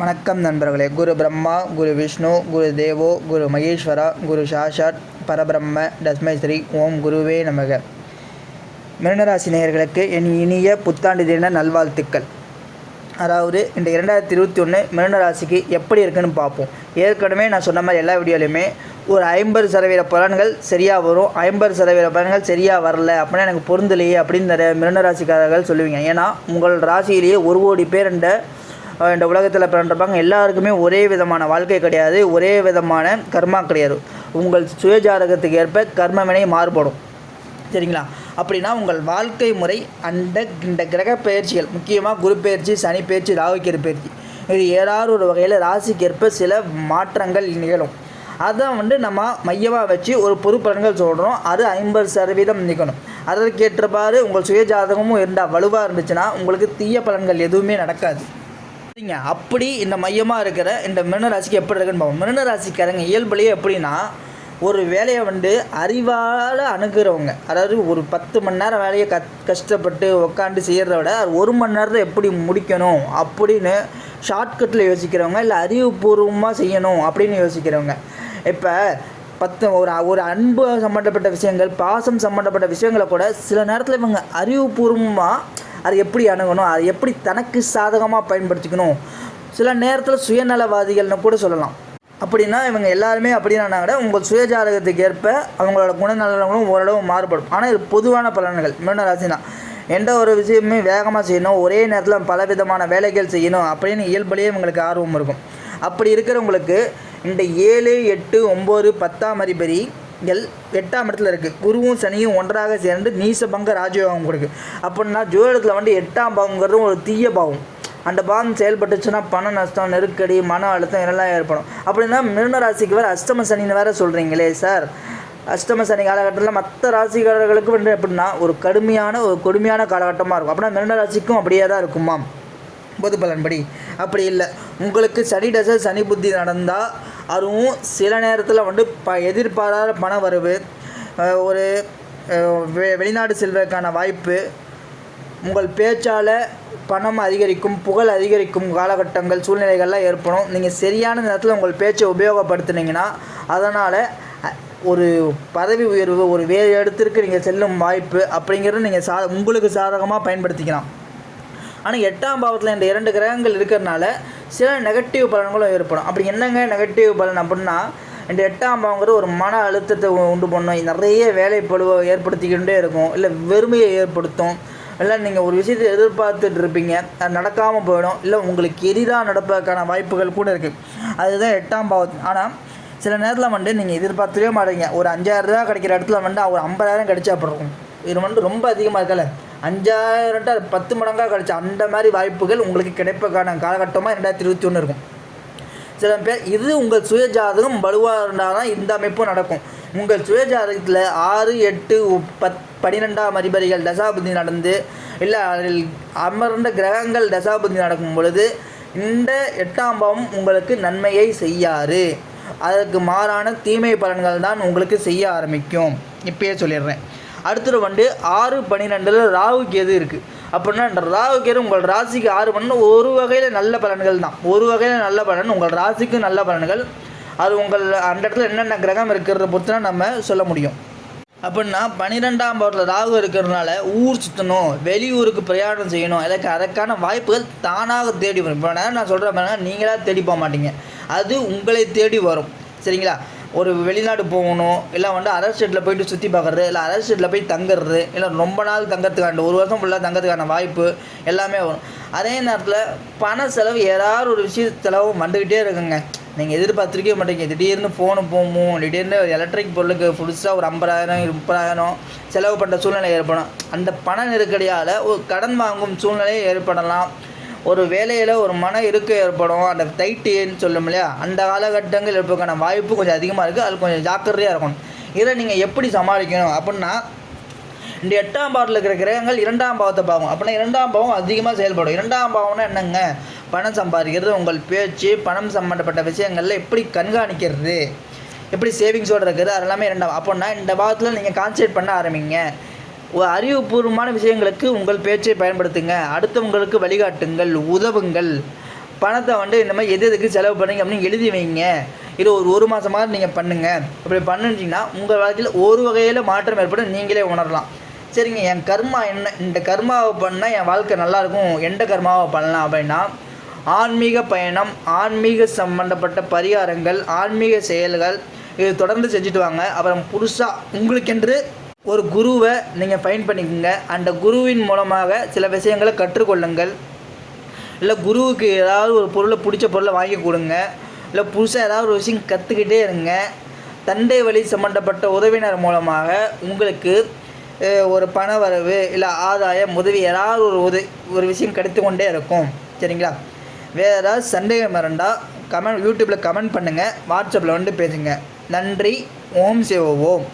வணக்கம் நண்பர்களே. குரு பிரம்மா குரு விஷ்ணு குரு தேவோ குரு மகேஸ்வரா குரு சாஷாத் பரபிரம்ம தஸ்மை ஸ்ரீ ஓம் குருவே நமக. மிருனராசி நேயர்களுக்கு என் இனிய புத்தாண்டு தின நல்வாழ்த்துக்கள். அதாவது இந்த இரண்டாயிரத்தி இருபத்தி ஒன்று மிருனராசிக்கு எப்படி இருக்குன்னு பார்ப்போம். ஏற்கனவே நான் சொன்ன மாதிரி எல்லா வீடியோலையுமே ஒரு ஐம்பது சதவீத பலன்கள் சரியாக வரும் ஐம்பது சதவீத பலன்கள் சரியாக வரல அப்படின்னா எனக்கு பொருந்தலையே அப்படின்னு நிறைய மிருனராசிக்காரர்கள் சொல்லுவீங்க. ஏன்னா உங்கள் ராசியிலேயே ஒரு கோடி பேர் இந்த இந்த உலகத்தில் பிறந்திருப்பாங்க எல்லாருக்குமே ஒரே விதமான வாழ்க்கை கிடையாது ஒரே விதமான கர்மா கிடையாது. உங்கள் சுயஜாதகத்துக்கு ஏற்ப கர்மவினை மாறுபடும். சரிங்களா? அப்படின்னா உங்கள் வாழ்க்கை முறை அந்த இந்த கிரக பயிற்சிகள் முக்கியமாக குரு பயிற்சி சனி பயிற்சி ராகுக்கிற பயிற்சி இது ஏதாவது ஒரு வகையில் ராசிக்கு ஏற்ப சில மாற்றங்கள் நிகழும். அதை வந்து நம்ம மையமாக வச்சு ஒரு பொது பலன்கள் சொல்கிறோம் அது ஐம்பது சதவீதம் நிற்கணும் அதற்கேற்றபாறு உங்கள் சுயஜாதகமும் இருந்தால் வலுவாக இருந்துச்சுன்னா உங்களுக்கு தீய பலன்கள் எதுவுமே நடக்காது. சரிங்க அப்படி இந்த மையமாக இருக்கிற இந்த மிருனராசிக்கு எப்படி இருக்குன்னு பார்ப்போம். மிருனராசிக்காரங்க இயல்புலேயே எப்படின்னா ஒரு வேலையை வந்து அறிவால் அணுகிறவங்க. அதாவது ஒரு பத்து மணி நேரம் வேலையை கத் கஷ்டப்பட்டு உக்காந்து செய்கிறத விட ஒரு மணி நேரத்தில் எப்படி முடிக்கணும் அப்படின்னு ஷார்ட்கட்டில் யோசிக்கிறவங்க இல்லை அறிவுபூர்வமாக செய்யணும் அப்படின்னு யோசிக்கிறவங்க. இப்போ பத்து ஒரு ஒரு அன்பு சம்மந்தப்பட்ட விஷயங்கள் பாசம் சம்மந்தப்பட்ட விஷயங்களை கூட சில நேரத்தில் இவங்க அறிவுபூர்வமாக அது எப்படி அணுகணும் அதை எப்படி தனக்கு சாதகமாக பயன்படுத்திக்கணும்? சில நேரத்தில் சுயநலவாதிகள்னு கூட சொல்லலாம். அப்படின்னா இவங்க எல்லாருமே அப்படின்னா கூட உங்கள் சுயஜாதகத்துக்கு ஏற்ப அவங்களோட குணநலங்களும் ஓரளவு மாறுபடும். ஆனால் இது பொதுவான பலன்கள். மீன ராசினா எந்த ஒரு விஷயமே வேகமாக செய்யணும் ஒரே நேரத்தில் பல விதமான வேலைகள் செய்யணும் அப்படின்னு இயல்புலேயே இவங்களுக்கு ஆர்வம் இருக்கும். அப்படி இருக்கிறவங்களுக்கு இந்த ஏழு எட்டு ஒம்பது பத்தாம் எல் எட்டாம் இடத்துல இருக்குது குருவும் சனியும் ஒன்றாக சேர்ந்து நீசபங்க ராஜயோகம் கொடுக்கு. அப்படின்னா ஜோதிடத்தில் வந்து எட்டாம் பாவங்கிறது ஒரு தீய பாவம். அந்த பாவம் செயல்பட்டுச்சுன்னா பண நஷ்டம் நெருக்கடி மன அழுத்தம் இதெல்லாம் ஏற்படும். அப்படின்னா மிருனராசிக்கு வேறு அஷ்டம சனின்னு வேறு சொல்கிறீங்களே சார். அஷ்டம சனி காலகட்டத்தில் மற்ற ராசிக்காரர்களுக்கு வந்து எப்படின்னா ஒரு கடுமையான ஒரு கொடுமையான காலகட்டமாக இருக்கும். அப்படின்னா மிருன ராசிக்கும் அப்படியே தான் இருக்குமா பொது பலன்படி. அப்படி இல்லை. உங்களுக்கு சனி தசை சனி புத்தி நடந்தால் அதுவும் சில நேரத்தில் வந்து ப எதிர்பாராத பண வரவு ஒரு வெ வெளிநாடு செல்வதற்கான வாய்ப்பு உங்கள் பேச்சால் பணம் அதிகரிக்கும் புகழ் அதிகரிக்கும் காலகட்டங்கள் சூழ்நிலைகள்லாம் ஏற்படும். நீங்கள் சரியான நேரத்தில் உங்கள் பேச்சை உபயோகப்படுத்துனீங்கன்னா அதனால் ஒரு பதவி உயர்வு ஒரு வேறு இடத்திற்கு நீங்கள் செல்லும் வாய்ப்பு அப்படிங்கிறது நீங்கள் சா உங்களுக்கு சாதகமாக பயன்படுத்திக்கலாம். ஆனால் எட்டாம் பாவத்தில் இந்த இரண்டு கிரகங்கள் இருக்கிறனால சில நெகட்டிவ் பலன்களும் ஏற்படும். அப்படி என்னங்க நெகட்டிவ் பலன் அப்படின்னா இந்த எட்டாம் பாவங்கிறது ஒரு மன அழுத்தத்தை உண்டு பண்ணும். நிறைய வேலைப்பழுவை ஏற்படுத்திக்கிட்டே இருக்கும். இல்லை வெறுமையை ஏற்படுத்தும். இல்லை நீங்கள் ஒரு விஷயத்தை எதிர்பார்த்துட்டு இருப்பீங்க. அது நடக்காமல் போயிடும். இல்லை உங்களுக்கு எரிதாக நடப்பதற்கான வாய்ப்புகள் கூட இருக்குது அதுதான் எட்டாம் பாவம் ஆனால் சில நேரத்தில் வந்து நீங்கள் எதிர்பார்த்துவே மாட்டீங்க. ஒரு அஞ்சாயிரம் ரூபா கிடைக்கிற இடத்துல வந்து ஒரு ஐம்பதாயிரம் கிடைச்சா அப்புறம் இது வந்து ரொம்ப அதிகமாக இருக்கல. அஞ்சாயிரம் அது பத்து மடங்காக கிடச்சி அந்த மாதிரி வாய்ப்புகள் உங்களுக்கு கிடைப்பதற்கான காலகட்டமாக ரெண்டாயிரத்தி இருபத்தி ஒன்று இருக்கும். சில பேர் இது உங்கள் சுயஜாதகம் வலுவாக இருந்தால் தான் இந்த அமைப்பும் நடக்கும். உங்கள் சுயஜாதகத்தில் ஆறு எட்டு பத் பன்னிரெண்டாம் அதிபதிகள் தசாபதி நடந்து இல்லை அதில் அமர்ந்த கிரகங்கள் தசாபதி நடக்கும் பொழுது இந்த எட்டாம் பாவம் உங்களுக்கு நன்மையை செய்யாது. அதற்கு மாறான தீமை பலன்கள் தான் உங்களுக்கு செய்ய ஆரம்பிக்கும். இப்பயே சொல்லிடுறேன். அடுத்தது வந்து ஆறு பன்னிரெண்டில் ராகு கேது இருக்குது அப்படின்னா ராகு கேது உங்கள் ராசிக்கு ஆறு பன்னெண்டு ஒரு வகையில் நல்ல பலன்கள் தான். ஒரு வகையில் நல்ல பலன் உங்கள் ராசிக்கு நல்ல பலன்கள். அது உங்கள் அந்த இடத்துல என்னென்ன கிரகம் இருக்கிறத பொறுத்து தான் நம்ம சொல்ல முடியும். அப்படின்னா பன்னிரெண்டாம் பாவத்தில் ராகு இருக்கிறதுனால ஊர் சுற்றணும் வெளியூருக்கு பிரயாணம் செய்யணும் எனக்கு அதற்கான வாய்ப்புகள் தானாக தேடி வரும். இப்போ நான் நான் சொல்கிறேன் பாருங்க நீங்களாக தேடி போக மாட்டீங்க. அது உங்களை தேடி வரும். சரிங்களா? ஒரு வெளிநாடு போகணும் இல்லை வந்து அரசு ஸ்டேட்டில் போயிட்டு சுற்றி பார்க்குறது இல்லை அரசு ஸ்டேட்டில் போய் தங்குறது இல்லை ரொம்ப நாள் தங்கறதுக்கான ஒரு வருஷம் ஃபுல்லாக தங்கிறதுக்கான வாய்ப்பு எல்லாமே வரும். அதே நேரத்தில் பண செலவு ஏதாவது ஒரு விஷய செலவு வந்துக்கிட்டே இருக்குங்க. நீங்கள் எதிர்பார்த்துருக்கவே மாட்டீங்க. திடீர்னு ஃபோனு போகும் திடீர்னு எலக்ட்ரிக் பொருளுக்கு புதுசாக ஒரு ஐம்பதாயிரம் முப்பதாயிரம் செலவு பண்ணுற சூழ்நிலை ஏற்படும் அந்த பண நெருக்கடியால் ஒரு கடன் வாங்கும் சூழ்நிலையை ஏற்படலாம். ஒரு வேலையில் ஒரு மன இருக்கை ஏற்படும். அந்த தைட்டுன்னு சொல்லும் இல்லையா? அந்த காலகட்டங்கள் இருப்பதுக்கான வாய்ப்பு கொஞ்சம் அதிகமாக இருக்குது அது கொஞ்சம் ஜாக்கிரதையாக இருக்கணும். இதை நீங்கள் எப்படி சமாளிக்கணும் அப்படின்னா இந்த எட்டாம் பாவத்தில் இருக்கிற கிரகங்கள் இரண்டாம் பாவத்தை பார்க்கும் அப்படின்னா இரண்டாம் பாவம் அதிகமாக செயல்படும். இரண்டாம் பாவம்னா என்னங்க? பணம் சம்பாதிக்கிறது உங்கள் பேச்சு பணம் சம்மந்தப்பட்ட விஷயங்களில் எப்படி கண்காணிக்கிறது எப்படி சேவிங்ஸோடு இருக்குது அதெல்லாமே இரண்டாம் அப்படின்னா இந்த பாவத்தில் நீங்கள் கான்சன்ட்ரேட் பண்ண ஆரம்பிங்க. அறிவுபூர்வமான விஷயங்களுக்கு உங்கள் பேச்சை பயன்படுத்துங்க. அடுத்தவங்களுக்கு வழிகாட்டுங்கள் உதவுங்கள். பணத்தை வந்து இந்த மாதிரி எது எதுக்கு செலவு பண்ணுங்க அப்படின்னு எழுதி வைங்க. இது ஒரு ஒரு மாதமாக நீங்கள் பண்ணுங்கள் அப்படி பண்ணுனீங்கன்னா உங்கள் வாழ்க்கையில் ஒரு வகையில் மாற்றம் ஏற்படும். நீங்களே உணரலாம். சரிங்க என் கர்மா என்ன? இந்த கர்மாவை பண்ணால் என் வாழ்க்கை நல்லாயிருக்கும் எந்த கர்மாவை பண்ணலாம் அப்படின்னா ஆன்மீக பயணம் ஆன்மீக சம்பந்தப்பட்ட பரிகாரங்கள் ஆன்மீக செயல்கள் இது தொடர்ந்து செஞ்சுட்டு வாங்க. அப்புறம் புதுசாக உங்களுக்கென்று ஒரு குருவை நீங்கள் ஃபைன் பண்ணிக்கோங்க. அந்த குருவின் மூலமாக சில விஷயங்களை கற்றுக்கொள்ளுங்கள். இல்லை குருவுக்கு ஏதாவது ஒரு பொருளை பிடிச்ச பொருளை வாங்கி கொடுங்க. இல்லை புதுசாக ஏதாவது ஒரு விஷயம் கற்றுக்கிட்டே இருங்க. தண்டை வழி சம்மந்தப்பட்ட உதவினர் மூலமாக உங்களுக்கு ஒரு பண வரவு இல்லை ஆதாயம் உதவி ஏதாவது ஒரு உதவி ஒரு விஷயம் கிடைத்து கொண்டே இருக்கும். சரிங்களா? வேறு ஏதாவது சந்தேகம் இருந்தால் கமெண்ட் யூடியூப்பில் கமெண்ட் பண்ணுங்கள் வாட்ஸ்அப்பில் வந்து பேசுங்க. நன்றி. ஓம் சிவ ஓம்.